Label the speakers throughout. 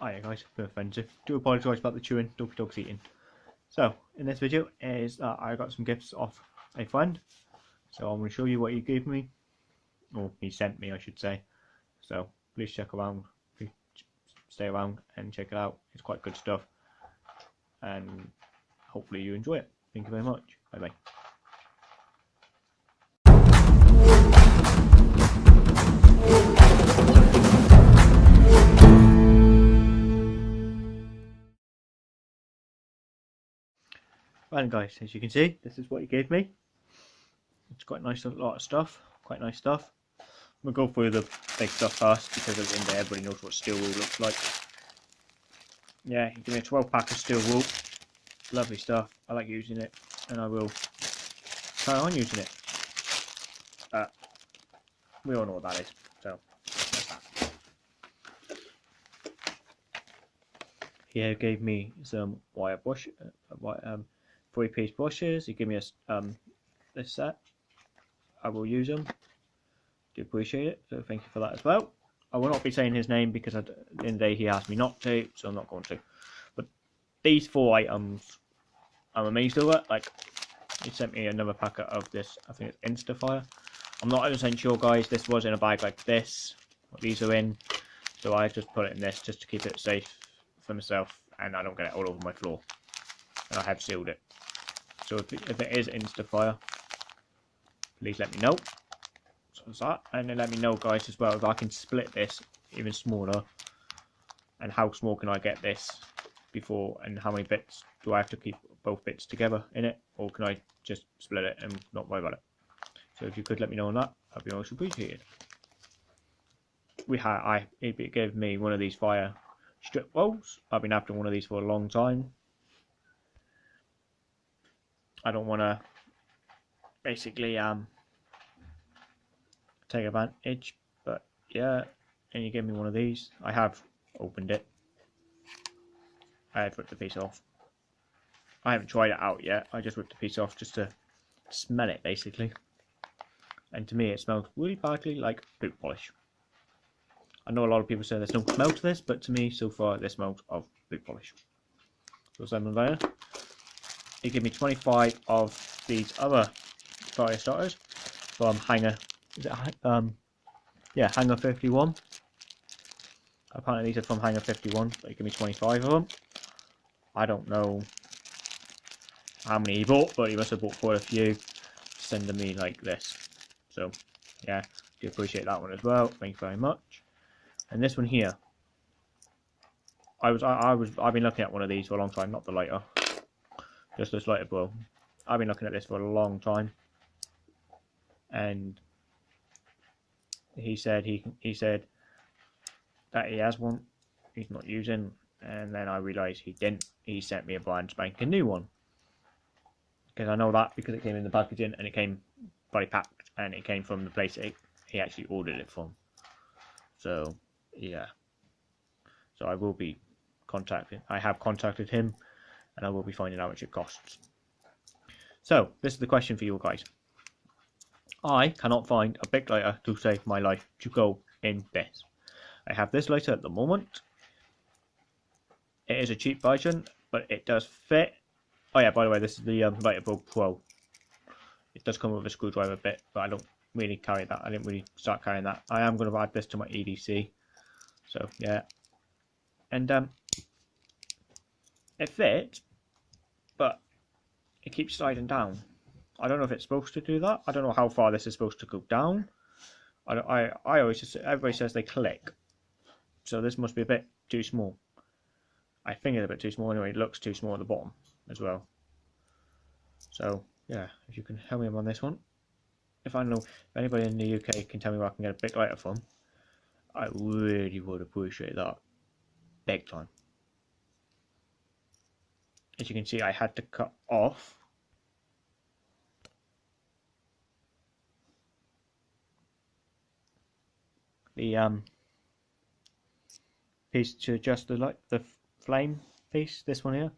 Speaker 1: Hiya guys, bit offensive. Do apologise about the chewing, doggy dog's eating. So, in this video is that I got some gifts off a friend. So I'm going to show you what he gave me. Or he sent me I should say. So please check around, please stay around and check it out. It's quite good stuff. And hopefully you enjoy it. Thank you very much. Bye bye. Right guys, as you can see, this is what he gave me. It's quite nice, a lot of stuff, quite nice stuff. We'll go through the big stuff first because at the end everybody knows what steel wool looks like. Yeah, he gave me a 12 pack of steel wool. Lovely stuff. I like using it and I will carry on using it. Uh, we all know what that is, so. He gave me some wire brush, uh, um, three piece brushes. You give me a, um, this set. I will use them. Do appreciate it. So thank you for that as well. I will not be saying his name because at the end of the day he asked me not to, so I'm not going to. But these four items, I'm amazed over. Like, he sent me another packet of this, I think it's Instafire. I'm not 100% sure, guys. This was in a bag like this. What these are in. So I just put it in this just to keep it safe for myself and I don't get it all over my floor. And I have sealed it. So if, if it is Instafire, please let me know. So that. And then let me know, guys, as well, if I can split this even smaller. And how small can I get this before, and how many bits do I have to keep both bits together in it? Or can I just split it and not worry about it? So if you could let me know on that, I'd be most appreciated. We had, I, it gave me one of these fire strip walls. I've been after one of these for a long time. I don't want to basically um take advantage but yeah and you give me one of these. I have opened it. I have ripped the piece off. I haven't tried it out yet. I just ripped the piece off just to smell it basically. And to me it smells really badly like boot polish. I know a lot of people say there's no smell to this but to me so far this smells of boot polish. So Simon there he gave me 25 of these other fire starters from Hangar. Is it um? Yeah, Hangar 51. Apparently these are from Hangar 51. But he gave me 25 of them. I don't know how many he bought, but he must have bought quite a few. Sending me like this. So yeah, do appreciate that one as well. Thank you very much. And this one here. I was I, I was I've been looking at one of these for a long time, not the lighter. Just this lighter bulb. I've been looking at this for a long time, and he said he he said that he has one, he's not using, and then I realised he didn't. He sent me a blind spanking new one because I know that because it came in the packaging and it came by packed and it came from the place it, he actually ordered it from. So yeah, so I will be contacting. I have contacted him, and I will be finding out how much it costs. So, this is the question for you guys. I cannot find a Bic lighter to save my life to go in this. I have this lighter at the moment. It is a cheap version, but it does fit. Oh yeah, by the way, this is the um, Pro. It does come with a screwdriver bit, but I don't really carry that. I didn't really start carrying that. I am going to add this to my EDC. So, yeah. And um, it fits, but it keeps sliding down. I don't know if it's supposed to do that. I don't know how far this is supposed to go down. I, I, I always just, everybody says they click. So this must be a bit too small. I think it's a bit too small anyway. It looks too small at the bottom as well. So, yeah, if you can help me on this one. If I know if anybody in the UK can tell me where I can get a Bic lighter from, I really would appreciate that. Big time as you can see I had to cut off. The um, piece to adjust the light the flame piece this one here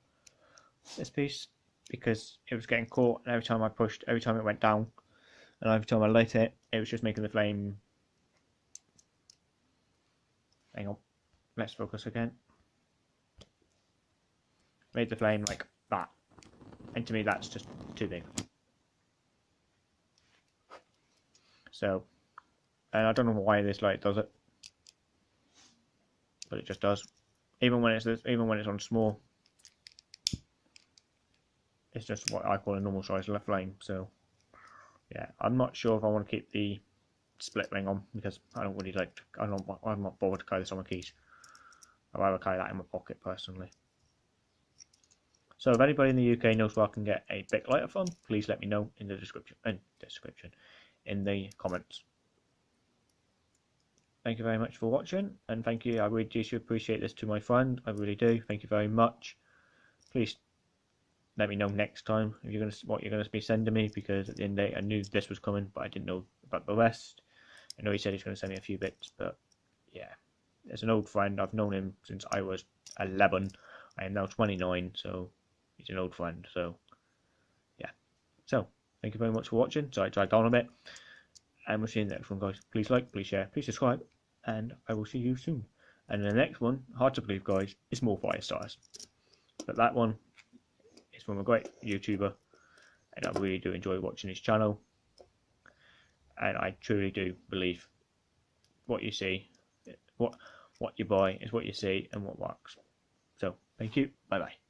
Speaker 1: this piece because it was getting caught and every time I pushed every time it went down and every time I lit it it was just making the flame. Hang on let's focus again made the flame like that. And to me, that's just too big. So, and I don't know why this light does it, but it just does. Even when it's even when it's on small, it's just what I call a normal size flame. So, yeah, I'm not sure if I want to keep the split ring on because I don't really like. To, I don't. I'm not bothered to carry this on my keys. I'd rather carry that in my pocket personally. So if anybody in the UK knows where I can get a Bic lighter from, please let me know in the description. In description, in the comments. Thank you very much for watching, and thank you. I really do appreciate this to my friend. I really do. Thank you very much. Please let me know next time if you're gonna what you're gonna be sending me because at the end of the day I knew this was coming, but I didn't know about the rest. I know he said he's gonna send me a few bits, but yeah, as an old friend, I've known him since I was 11. I am now 29, so he's an old friend. So yeah, so thank you very much for watching. Sorry, I dragged on a bit, and we'll see you in the next one, guys. Please like, please share, please subscribe, and I will see you soon. And the next one, hard to believe, guys, is more fire stars. But that one is from a great YouTuber, and I really do enjoy watching his channel. And I truly do believe what you see, what what you buy is what you see, and what works. So, thank you. Bye bye.